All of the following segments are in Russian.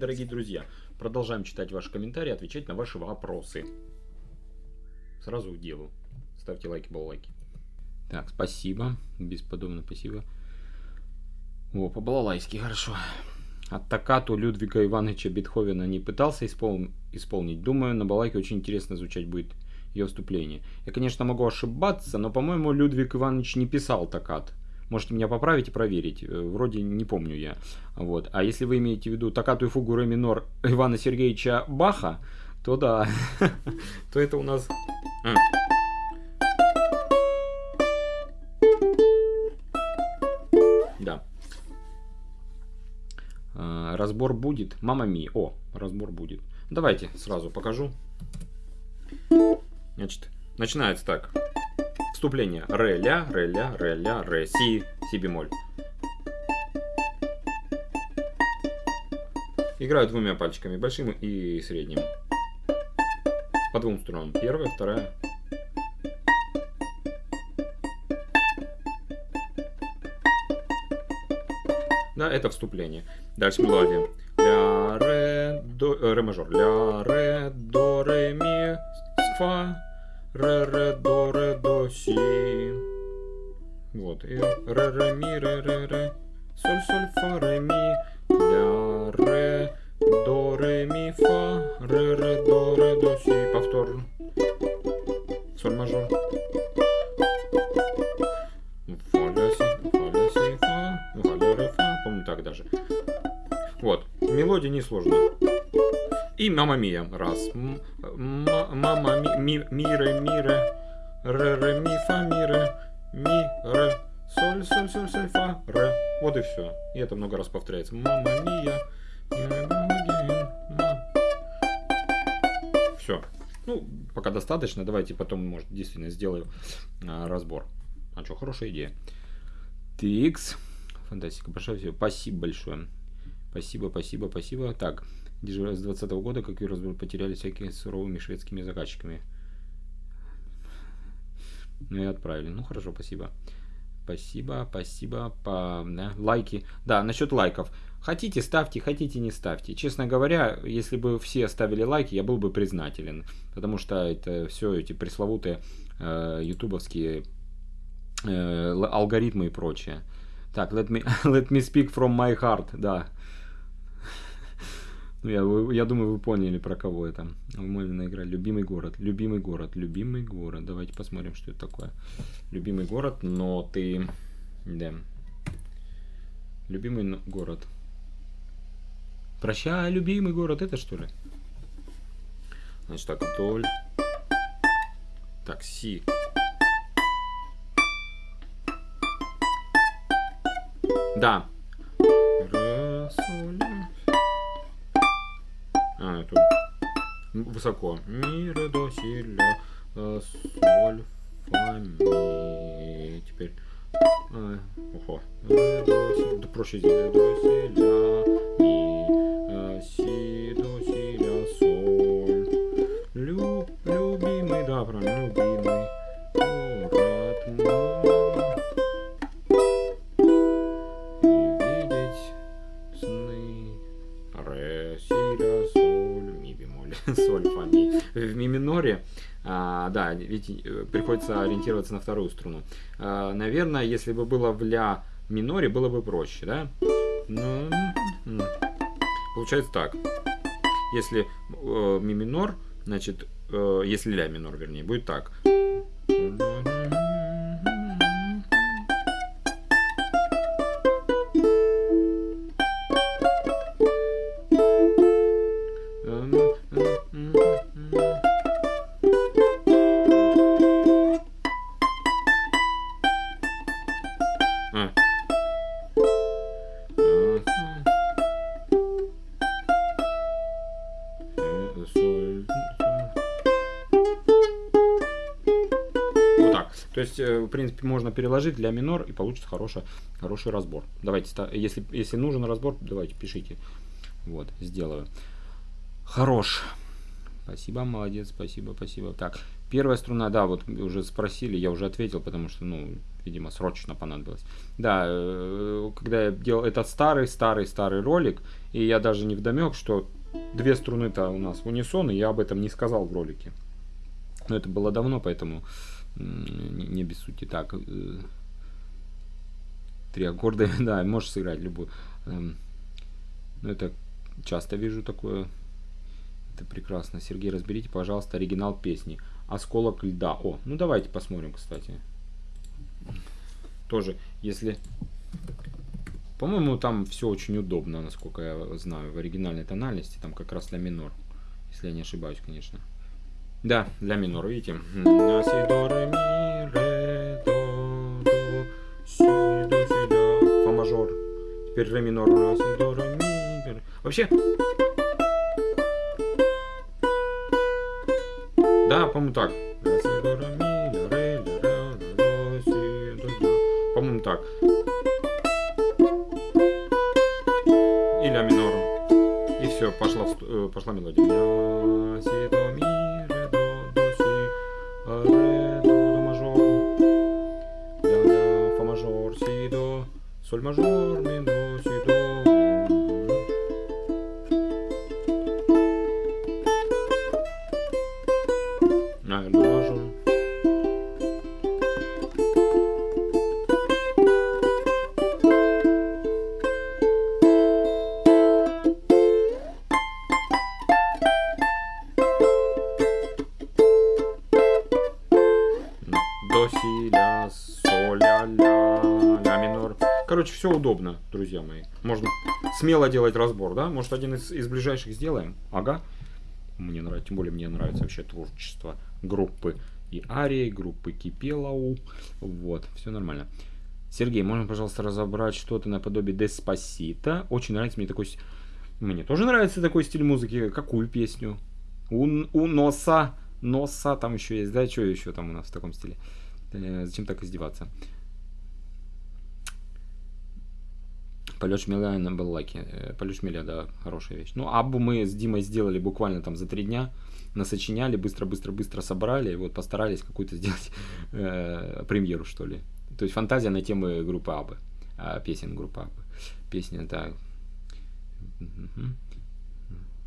дорогие друзья. Продолжаем читать ваши комментарии, отвечать на ваши вопросы. Сразу к делу. Ставьте лайки, балалайки. Так, спасибо. Бесподобно спасибо. О, по-балалайски, хорошо. От токкату Людвига Ивановича Бетховена не пытался испол... исполнить. Думаю, на балалайке очень интересно звучать будет ее вступление. Я, конечно, могу ошибаться, но, по-моему, Людвиг Иванович не писал токкат. Можете меня поправить и проверить. Э, вроде не помню я. Вот. А если вы имеете в виду токкату и фугу ре минор Ивана Сергеевича Баха, то да. то это у нас... Да. А, разбор будет. Мама ми. О, разбор будет. Давайте сразу покажу. Значит, начинается так. Вступление. Ре, ля, ре, ля, ре, ля, ре, си, си бемоль. Играю двумя пальчиками, большим и средним. По двум струнам. Первая, вторая. Да, это вступление. Дальше мелодия. Ля, ре, до, э, ре мажор. Ля, ре, до, ре, ми, фа, ре, ре, до, ре, до, си. Вот. И ре, ре, ми, ре, ре, ре. Соль, соль, фа, ре, ми. Ля, ре, до, ре, ми, фа. Ре, ре, до, ре, до, си. Повтор. Соль мажор. Фа, ля, си, фа, ля, си, фа. Фа, ля, ре, фа. Помню так даже. Вот. Мелодия несложная. И мама мия. Раз. Мама ми, ми, ре, ми, ре. Ре, ми, фа, ми, ре. Ми, ре. Соль, соль, соль, соль, фа, ре. Вот и все. И это много раз повторяется. Мама мия. Все. Ну, пока достаточно. Давайте потом, может, действительно сделаю а, разбор. А что, хорошая идея. Тикс. Фантастика. Большое Спасибо большое. Спасибо, спасибо, спасибо. Так. Дежуря с 20 -го года, как и потеряли всякими суровыми шведскими заказчиками. Ну и отправили. Ну хорошо, спасибо. Спасибо, спасибо. По, да, лайки. Да, насчет лайков. Хотите, ставьте, хотите, не ставьте. Честно говоря, если бы все ставили лайки, я был бы признателен. Потому что это все эти пресловутые э, ютубовские э, алгоритмы и прочее. Так, let me, let me speak from my heart, да. Ну, я, я думаю, вы поняли, про кого это. Умольная игра. Любимый город. Любимый город. Любимый город. Давайте посмотрим, что это такое. Любимый город, но ты... Да. Любимый город. Прощай, любимый город. Это что ли? Значит так, вдоль. Так, си. Да. Соль, а, это высоко. Ми, ре, до, си, ля, э, соль, фа, ми. Теперь... А, ого. Ре, до, си, да проще. Ре, до, си, ля, Си, ля, соль, ми бемоль, соль, фа, ми. В ми миноре, а, да, ведь э, приходится ориентироваться на вторую струну. А, наверное, если бы было в ля миноре, было бы проще, да? Ну, получается так. Если э, ми минор, значит, э, если ля минор, вернее, будет так. А. Вот так. То есть, э, в принципе, можно переложить для минор и получится хороший, хороший разбор. Давайте, если, если нужен разбор, давайте пишите. Вот, сделаю. Хорош. Спасибо, молодец, спасибо, спасибо. Так, Первая струна, да, вот уже спросили, я уже ответил, потому что, ну, видимо, срочно понадобилось. Да, э, когда я делал этот старый, старый, старый ролик, и я даже не вдомек, что две струны-то у нас в унисон, и я об этом не сказал в ролике. Но это было давно, поэтому не, не без сути. Так, э, три аккорда, да, можешь сыграть любую. Эм, ну, это часто вижу такое. Это прекрасно. Сергей, разберите, пожалуйста, оригинал песни. Осколок льда. О, ну давайте посмотрим, кстати. Тоже, если... По-моему, там все очень удобно, насколько я знаю, в оригинальной тональности. Там как раз ля минор. Если я не ошибаюсь, конечно. Да, ля минор, видите? Фа мажор. Теперь ре минор. Вообще... си, до, ля. По-моему, так. И ля минор. И все, пошла, э, пошла мелодия. Ля, си, до, ми, ре, до, до, си, а, ре, до, до мажор. Ля, ля, фа мажор, си, до, соль мажор, ми, до. До мажор. До, си, ля, соль, ля, ля, ля минор. Короче, все удобно, друзья мои. Можно смело делать разбор, да? Может, один из, из ближайших сделаем? Ага. Мне нравится, тем более мне нравится вообще творчество группы и Арии, группы Кипелау. Вот, все нормально. Сергей, можно, пожалуйста, разобрать что-то наподобие Деспасита? Очень нравится мне такой... Мне тоже нравится такой стиль музыки. Какую песню? У, у носа, носа там еще есть, да? Что еще там у нас в таком стиле? Э, зачем так издеваться? Полет шмеля на Баллаке. Э, Полет шмеля, да, хорошая вещь. Ну, Абу мы с Димой сделали буквально там за три дня. Насочиняли, быстро-быстро-быстро собрали. И вот постарались какую-то сделать э, премьеру, что ли. То есть фантазия на темы группы Абы. А, песен группы Абы. Песня, да. Мгм.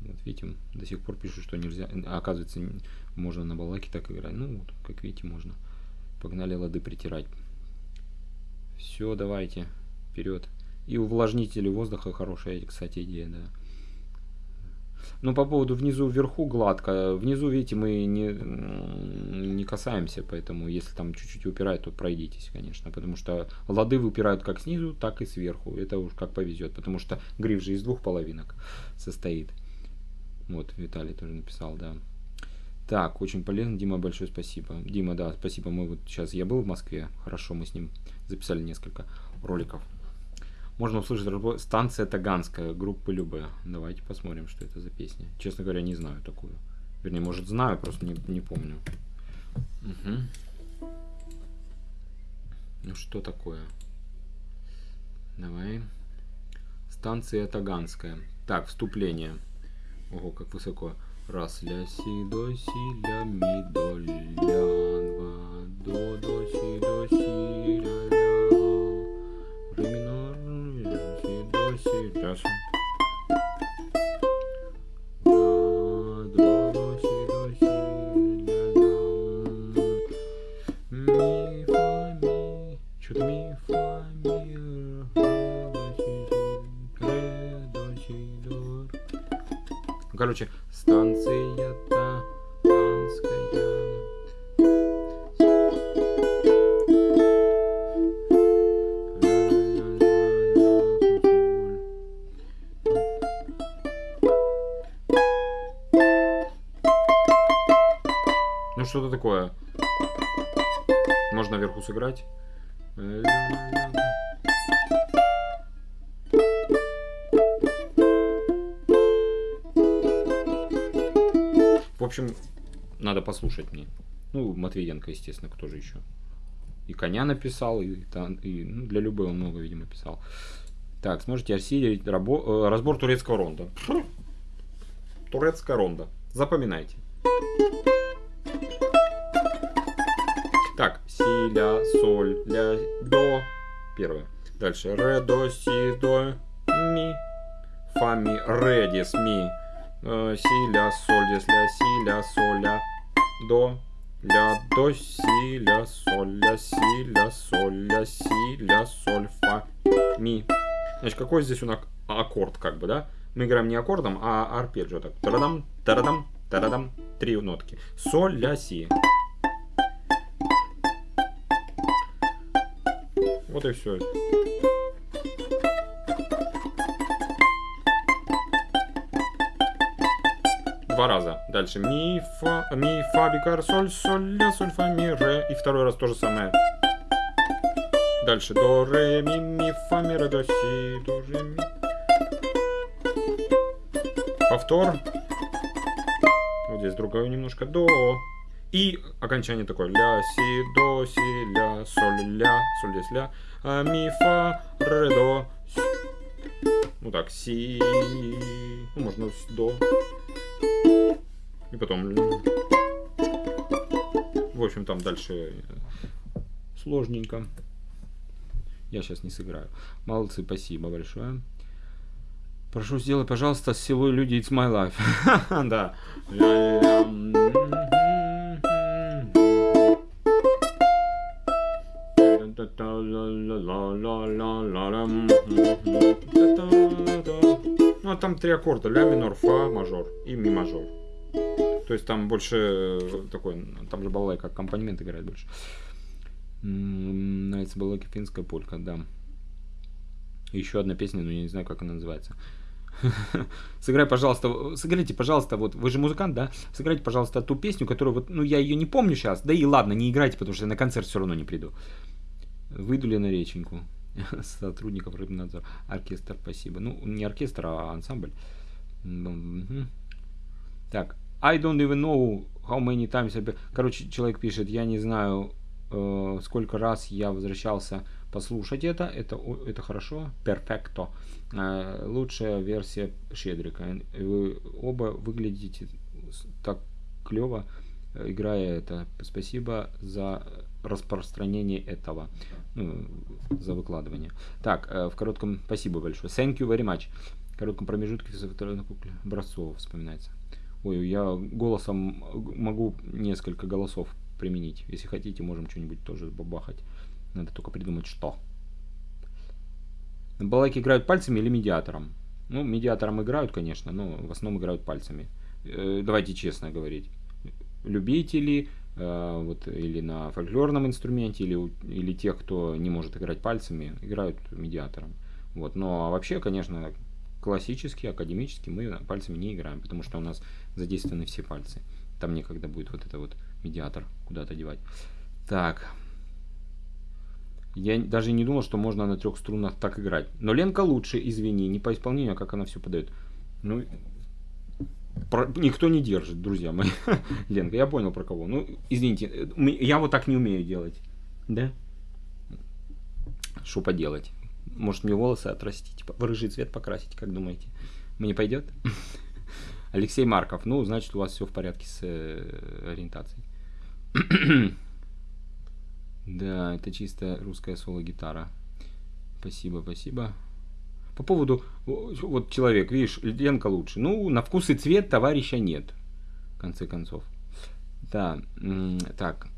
Вот видите, до сих пор пишут, что нельзя. А оказывается, можно на балаке так играть. Ну, вот, как видите, можно. Погнали лады притирать. Все, давайте. Вперед. И увлажнители воздуха хорошая, кстати, идея, да. Ну, по поводу внизу, вверху гладко. Внизу, видите, мы не, не касаемся, поэтому если там чуть-чуть упирает, то пройдитесь, конечно. Потому что лады выпирают как снизу, так и сверху. Это уж как повезет, потому что гриф же из двух половинок состоит. Вот, Виталий тоже написал, да. Так, очень полезно. Дима, большое спасибо. Дима, да, спасибо. Мы вот сейчас, я был в Москве, хорошо, мы с ним записали несколько роликов. Можно услышать станция Таганская, группы Любе. Давайте посмотрим, что это за песня. Честно говоря, не знаю такую. Вернее, может знаю, просто не, не помню. Мгм. Ну что такое? Давай. Станция Таганская. Так, вступление. Ого, как высоко. Раз, ля, си, до, си, ля, ми, до, ля, два, до, до, Ну, Короче, станция такое. Можно наверху сыграть. В общем, надо послушать мне. Ну, Матвиенко, естественно, кто же еще. И коня написал, и, и, ну, для любой много, видимо, писал. Так, сможете осилить рабо- э, разбор турецкого ронда. Турецкая ронда. Запоминайте. Ля, соль, ля, до. Первое. Дальше. Ре, до, си, до, ми. Фа, ми, ре, дис, ми. Э, си, ля, соль, дис, ля, си, ля, соль, ля, до. Ля, до, си, ля, соль, ля, си, ля, соль, ля, си, ля, соль, фа, ми. Значит, какой здесь у нас аккорд, как бы, да? Мы играем не аккордом, а арпеджио. Так, тарадам, тарадам, тарадам. Три нотки. Соль, ля, си. Вот и все. Два раза. Дальше ми, фа, ми, фа, бикар, соль, соль, ля, соль, фа, ми, ре. И второй раз то же самое. Дальше до, ре, ми, ми, фа, ми, ре, до, си, до, ре, ми. Повтор. Вот здесь другое немножко. До. И окончание такое. Ля, си, до, си, ля, соль, ля, соль, здесь ля. А, ми, фа, ре, до. Си. Ну так, си. Ну, можно с- до. И потом... В общем, там дальше э, сложненько. Я сейчас не сыграю. Молодцы, спасибо большое. Прошу, сделай, пожалуйста, с селой люди It's My Life. Да. Ну, а там три аккорда. Ля минор, фа мажор и ми мажор. То есть там больше такой, там же балалайка аккомпанемент играет больше. Нравится балалайка финская полька, да. Еще одна песня, но я не знаю, как она называется. Сыграй, пожалуйста, сыграйте, пожалуйста, вот вы же музыкант, да? Сыграйте, пожалуйста, ту песню, которую вот, ну я ее не помню сейчас, да и ладно, не играйте, потому что я на концерт все равно не приду. Выйду ли на реченьку? Сотрудников Рыбнадзор. Оркестр, спасибо. Ну, не оркестр, а ансамбль. Так, I don't even know how many times... I Короче, человек пишет, я не знаю, э, сколько раз я возвращался послушать это. Это, это хорошо. Перфекто. Э, лучшая версия Шедрика. Вы оба выглядите так клево, играя это. Спасибо за распространение этого. Ну, за выкладывание. Так, э, в коротком... Спасибо большое. Thank you very much. В коротком промежутке образцов вспоминается. Ой, я голосом могу несколько голосов применить. Если хотите, можем что-нибудь тоже бабахать. Надо только придумать, что. На балалайке играют пальцами или медиатором? Ну, медиатором играют, конечно, но в основном играют пальцами. Э, давайте честно говорить. Любители, вот, или на фольклорном инструменте, или, или тех, кто не может играть пальцами, играют медиатором. Вот. Но вообще, конечно, классически, академически мы пальцами не играем, потому что у нас задействованы все пальцы. Там некогда будет вот это вот медиатор куда-то девать. Так. Я даже не думал, что можно на трех струнах так играть. Но Ленка лучше, извини, не по исполнению, а как она все подает. Ну, про- никто не держит, друзья мои. Ленка, я понял про кого. Ну, извините, я вот так не умею делать. Да? Что поделать? Может мне волосы отрастить, в рыжий цвет покрасить, как думаете? Мне пойдет? Алексей Марков. Ну, значит, у вас все в порядке с э, ориентацией. Да, это чисто русская соло-гитара. Спасибо, спасибо. По поводу, вот человек, видишь, Ленка лучше. Ну, на вкус и цвет товарища нет, в конце концов. Да, так.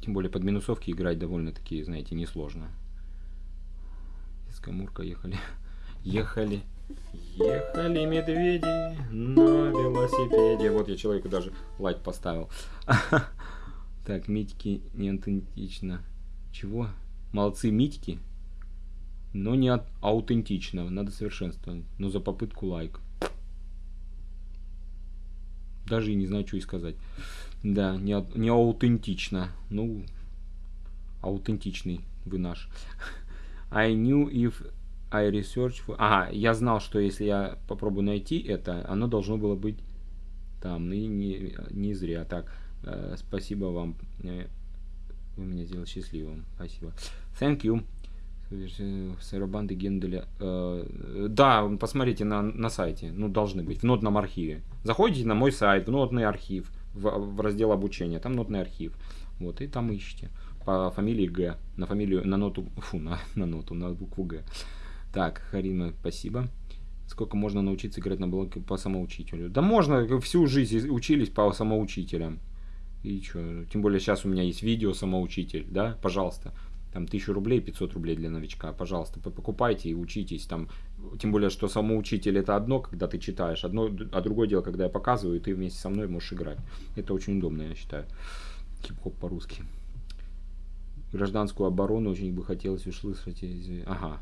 Тем более под минусовки играть довольно-таки, знаете, несложно. Из Камурка ехали. Ехали. Ехали медведи на велосипеде. Вот я человеку даже лайк поставил. Так, Митьки не аутентично. Чего? Молодцы Митьки, но не от- аутентично. Надо совершенствовать. Но за попытку лайк. Даже и не знаю, что и сказать. Да, не, не аутентично. Ну, аутентичный вы наш. I knew if I research for... Ага, я знал, что если я попробую найти это, оно должно было быть там. И не, не зря. Так, э, спасибо вам. Э, Вы меня сделали счастливым. Спасибо. Thank you. Саробанды Генделя. Э, Да, посмотрите на, на сайте. Ну, должны быть. В нотном архиве. Заходите на мой сайт, в нотный архив, в, в раздел обучения. Там нотный архив. Вот, и там ищите. по фамилии Г. На фамилию, на ноту, фу, на, на ноту, на букву Г. Так, Харима, спасибо. Сколько можно научиться играть на блоке по самоучителю? Да можно, всю жизнь учились по самоучителям. И что? Тем более сейчас у меня есть видео самоучитель, да? Пожалуйста. Там 1000 рублей, 500 рублей для новичка. Пожалуйста, покупайте и учитесь. Там, тем более, что самоучитель это одно, когда ты читаешь, одно, а другое дело, когда я показываю, и ты вместе со мной можешь играть. Это очень удобно, я считаю. Хип-хоп по-русски. Гражданскую оборону очень бы хотелось услышать. Ага,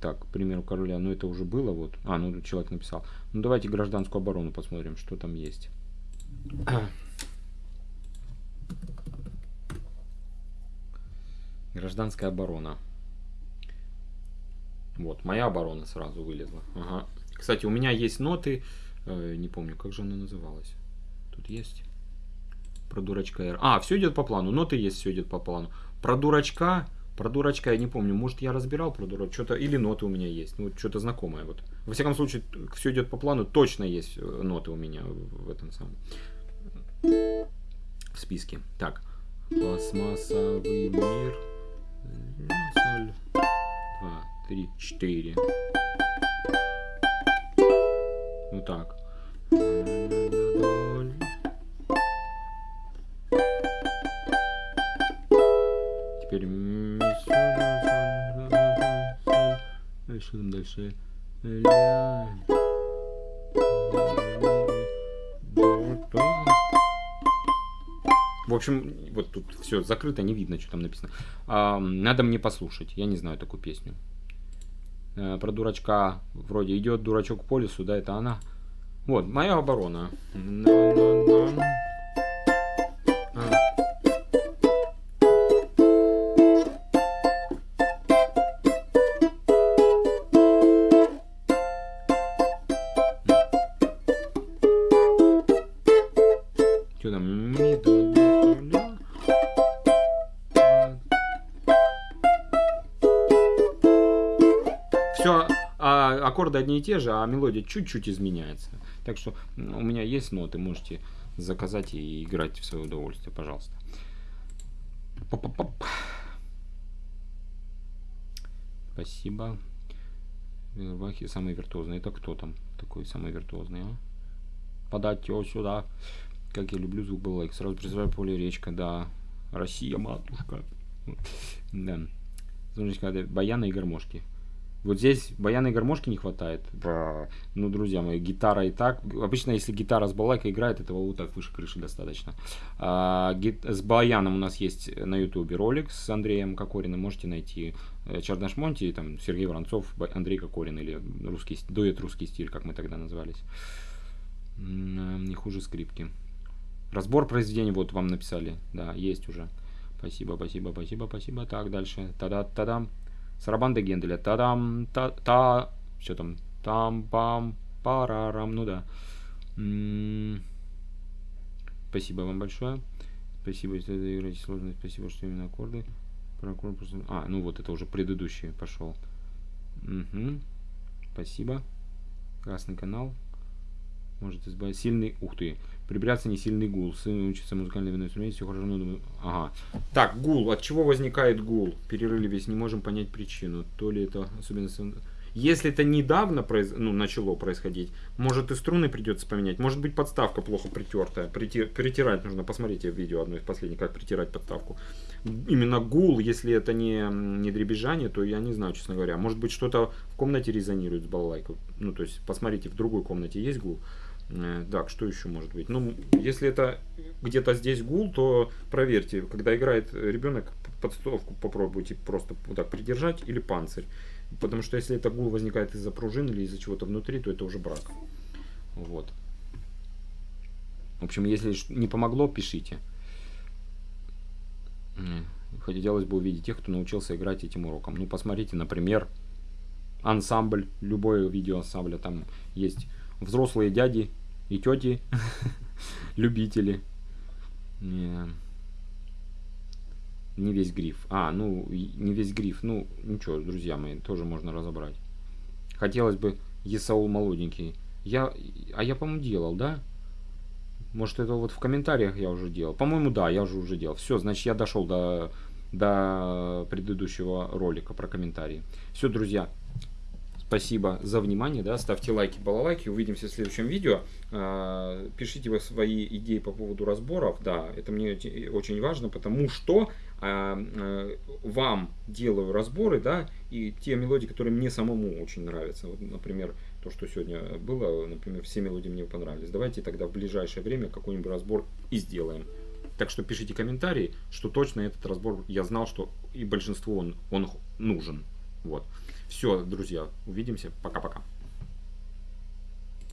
так, к примеру, короля, ну это уже было, вот. А, ну тут человек написал. Ну давайте гражданскую оборону посмотрим, что там есть. Гражданская оборона. Вот, моя оборона сразу вылезла. Ага. Кстати, у меня есть ноты, э, не помню, как же она называлась. Тут есть. Про дурачка R. А, все идет по плану. Ноты есть, все идет по плану. Про дурачка про дурачка я не помню. Может, я разбирал про дурачка. Что-то или ноты у меня есть. Ну, что-то знакомое. Вот. Во всяком случае, все идет по плану. Точно есть э, ноты у меня в этом самом в списке. Так. Пластмассовый мир. Соль. Два, три, четыре. Ну так. Теперь Дальше, дальше. В общем, вот тут все закрыто, не видно, что там написано. А, надо мне послушать. Я не знаю такую песню. А, про дурачка вроде идет дурачок по лесу, да, это она. Вот, моя оборона. Аккорды одни и те же, а мелодия чуть-чуть изменяется. Так что у меня есть ноты, можете заказать и играть в свое удовольствие, пожалуйста. Пап -пап -пап. Спасибо. Вахи самый виртуозный. Это кто там такой самый виртуозный, а? Подать его сюда. Как я люблю звук был лайк. Сразу представляю поле речка, да. Россия, матушка. Да. Смотрите, баяны и гармошки. Вот здесь баяна гармошки не хватает. Ну, друзья мои, гитара и так. Обычно, если гитара с балайкой играет, этого вот так выше крыши достаточно. А, гит... С баяном у нас есть на ютубе ролик с Андреем Кокориным. Можете найти э, Чардаш Монти, там Сергей Воронцов, Андрей Кокорин или русский, дуэт русский стиль, как мы тогда назывались. Не хуже скрипки. Разбор произведений вот вам написали. Да, есть уже. Спасибо, спасибо, спасибо, спасибо. Так, дальше. Та-да-та-дам. Сарабанда Генделя. Та-дам, та-та. Что там? Там-пам, парарам. Ну да. М-м-м. Спасибо вам большое. Спасибо, если вы играете сложно. Спасибо, что именно аккорды. Прокурор просто... А, ну вот это уже предыдущий пошел. Угу. Спасибо. Красный канал. Может избавить. Сильный. Ух ты. Прибираться не сильный гул. Сын учится музыкальной инструменте, все хорошо, но думаю... Ага. Так, гул. От чего возникает гул? Перерыве не можем понять причину. То ли это особенность... Если это недавно произ... ну, начало происходить, может и струны придется поменять. Может быть подставка плохо притертая. Притир... Притирать нужно. Посмотрите видео одно из последних, как притирать подставку. Именно гул, если это не, не дребезжание, то я не знаю, честно говоря. Может быть что-то в комнате резонирует с балалайкой. Ну, то есть, посмотрите, в другой комнате есть гул. Э, так, что еще может быть? Ну, если это где-то здесь гул, то проверьте, когда играет ребенок, подставку попробуйте просто вот так придержать или панцирь. Потому что если это гул возникает из-за пружин или из-за чего-то внутри, то это уже брак. Вот. В общем, если не помогло, пишите. Хотелось бы увидеть тех, кто научился играть этим уроком. Ну, посмотрите, например, ансамбль, любое видео ансамбля. Там есть взрослые дяди и тети, любители. Не, не весь гриф. А, ну, не весь гриф. Ну, ничего, друзья мои, тоже можно разобрать. Хотелось бы Есаул молоденький. Я, а я, по-моему, делал, да? Может, это вот в комментариях я уже делал. По-моему, да, я уже уже делал. Все, значит, я дошел до, до предыдущего ролика про комментарии. Все, друзья, Спасибо за внимание, да, ставьте лайки, балалайки, увидимся в следующем видео. А, пишите вы свои идеи по поводу разборов, да, это мне очень важно, потому что а, а, вам делаю разборы, да, и те мелодии, которые мне самому очень нравятся. Вот, например, то, что сегодня было, например, все мелодии мне понравились. Давайте тогда в ближайшее время какой-нибудь разбор и сделаем. Так что пишите комментарии, что точно этот разбор я знал, что и большинству он, он нужен. Вот. Все, друзья, увидимся. Пока-пока.